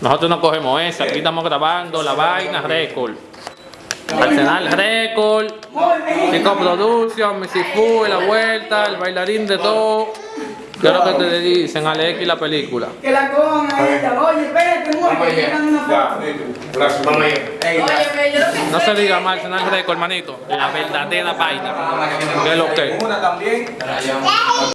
Nosotros no cogemos esa, aquí estamos grabando la vaina récord. Arsenal Record, Chico Production, Missy Fu, La Vuelta, el bailarín de todo. ¿Qué es lo que te dicen, Alex, y la película? Que la cojan a ella. Oye, espérate, mujer, que una. Gracias, No se diga más Arsenal Record, hermanito. La verdadera vaina. ¿Qué es lo que? Una también.